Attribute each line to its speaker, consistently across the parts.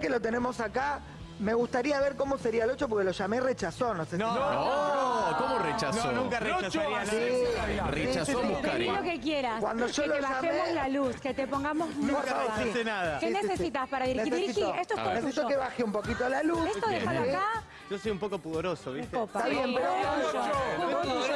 Speaker 1: Que lo tenemos acá, me gustaría ver cómo sería el 8 porque lo llamé rechazó, no sé
Speaker 2: No,
Speaker 1: si...
Speaker 2: no, ¿cómo rechazó?
Speaker 3: No, nunca rechazaría nada.
Speaker 2: Rechazó
Speaker 1: sí, sí.
Speaker 2: Muscari.
Speaker 4: Pedí lo que quieras.
Speaker 1: Cuando yo
Speaker 4: que
Speaker 1: lo
Speaker 4: te bajemos
Speaker 1: llamé-
Speaker 4: la luz, que te pongamos
Speaker 1: Nunca
Speaker 4: música.
Speaker 3: rechacé nada.
Speaker 4: ¿Qué
Speaker 1: Sí, sí, sí.
Speaker 4: necesitas para dirigir?
Speaker 1: Necesito-
Speaker 4: Dirigí, esto es todo.
Speaker 1: Necesito
Speaker 4: tuyo.
Speaker 1: que baje un poquito la luz.
Speaker 4: Esto déjalo
Speaker 1: Sí.
Speaker 4: acá.
Speaker 3: Yo soy un poco pudoroso, ¿viste?
Speaker 4: copa.
Speaker 1: Está bien, pero-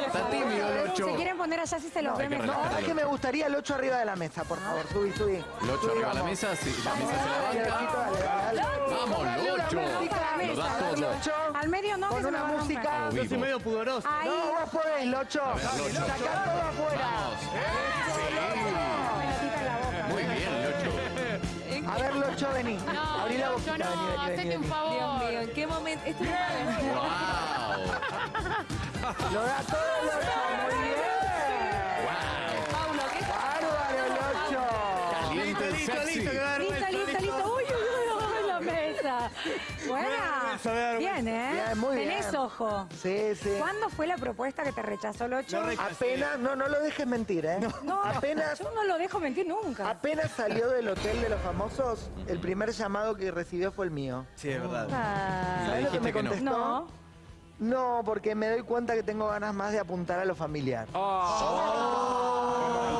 Speaker 2: Está tímido el
Speaker 4: Se
Speaker 2: 8.
Speaker 4: quieren poner allá si se los
Speaker 1: No,
Speaker 4: ve
Speaker 2: hay que
Speaker 4: mejor.
Speaker 1: No, es que me gustaría el 8 arriba de la mesa, por favor. Subí, subí.
Speaker 2: El 8
Speaker 1: Subí,
Speaker 2: arriba de la
Speaker 1: vamos.
Speaker 2: mesa, sí, la mesa se la banca.
Speaker 1: dale, dale.
Speaker 2: Vamos, Lo da todo.
Speaker 4: Al medio no,
Speaker 1: Con una música.
Speaker 3: Yo soy
Speaker 2: Vivo.
Speaker 3: medio pudoroso.
Speaker 1: No, vos podés, Locho. Sacá todo afuera.
Speaker 4: Pelotita en la boca.
Speaker 2: Muy bien, Locho.
Speaker 1: A ver, Locho, vení.
Speaker 5: No,
Speaker 1: Abrí la
Speaker 5: no,
Speaker 1: boquita,
Speaker 5: yo no,
Speaker 1: vení, vení,
Speaker 5: hacete
Speaker 1: vení,
Speaker 5: un favor.
Speaker 6: Dios mío, ¿en qué momento? Esto es
Speaker 2: Wow.
Speaker 1: Lo da todo, Locho. Muy bien.
Speaker 6: Paulo, ¿qué
Speaker 1: Bárbaro, Locho.
Speaker 3: Listo, listo,
Speaker 4: Listo, listo, listo. Uy. Buena.
Speaker 3: vergüenza.
Speaker 4: Bien, ¿eh?
Speaker 1: Bien, muy bien.
Speaker 4: Tenés ojo.
Speaker 1: Sí, sí.
Speaker 4: ¿Cuándo fue la propuesta que te rechazó el 8?
Speaker 3: No.
Speaker 1: Apenas, no, no lo dejes mentir, ¿eh?
Speaker 4: No,
Speaker 1: Apenas,
Speaker 4: yo no lo dejo mentir nunca.
Speaker 1: apenas salió del hotel de los famosos, el primer llamado que recibió fue el mío.
Speaker 3: Sí, es verdad.
Speaker 4: Ah,
Speaker 1: ¿Sabes lo que me
Speaker 2: que no.
Speaker 1: contestó?
Speaker 4: no.
Speaker 1: No, porque me doy cuenta que tengo ganas más de apuntar a lo familiar.
Speaker 4: ¿Y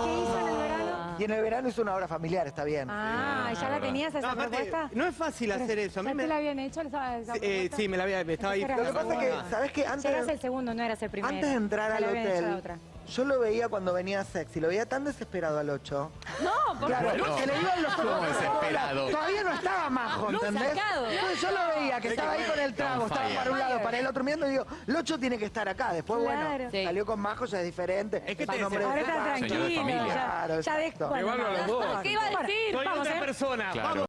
Speaker 4: qué hizo en el verano?
Speaker 1: Y en el verano hizo una obra familiar, está bien.
Speaker 4: Ah, ¿ya la tenías esa
Speaker 3: No, aparte,
Speaker 4: propuesta?
Speaker 3: no es fácil hacer eso. A mí
Speaker 4: ¿Ya
Speaker 3: me...
Speaker 4: te la habían hecho esa, esa
Speaker 3: Sí, eh, sí, me la había... me estaba ahí...
Speaker 4: Lo
Speaker 1: Lo que pasa es que, ¿sabes qué?
Speaker 4: Ya
Speaker 1: Antes,
Speaker 4: eras el segundo, no eras el primero.
Speaker 1: antes de entrar al hotel,
Speaker 4: otra.
Speaker 1: Yo lo veía cuando venía sexy, lo veía tan desesperado al 8.
Speaker 6: No, por
Speaker 1: Claro,
Speaker 2: Bueno,
Speaker 1: se le iban los
Speaker 2: ¿cómo
Speaker 1: ojos.
Speaker 2: desesperado?
Speaker 1: Todavía no estaba majo,
Speaker 6: No,
Speaker 1: ¿entendés?
Speaker 6: sacado.
Speaker 1: Entonces yo lo veía que estaba ahí con el trago,
Speaker 2: On
Speaker 1: estaba
Speaker 2: fire.
Speaker 1: para un lado, para el otro mirando y digo, Locho tiene que estar acá. Después,
Speaker 4: Claro.
Speaker 1: bueno,
Speaker 6: Sí.
Speaker 1: salió con majo, ya es diferente.
Speaker 3: Es que
Speaker 1: Es
Speaker 3: te
Speaker 1: un hombre
Speaker 4: Ahora
Speaker 1: de
Speaker 4: está.
Speaker 2: Señor de
Speaker 4: tranquilo.
Speaker 2: familia.
Speaker 4: Ya,
Speaker 1: Claro,
Speaker 4: ya de,
Speaker 1: exacto.
Speaker 4: bueno,
Speaker 7: Igual a los dos.
Speaker 6: ¿Qué iba a decir?
Speaker 3: Soy
Speaker 4: Vamos,
Speaker 3: otra
Speaker 4: ¿eh?
Speaker 3: persona.
Speaker 2: Claro.
Speaker 3: Vamos.